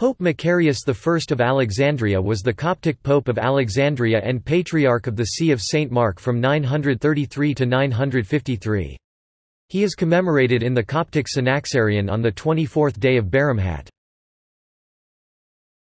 Pope Macarius I of Alexandria was the Coptic Pope of Alexandria and Patriarch of the See of St. Mark from 933 to 953. He is commemorated in the Coptic Synaxarion on the 24th day of Baramhat.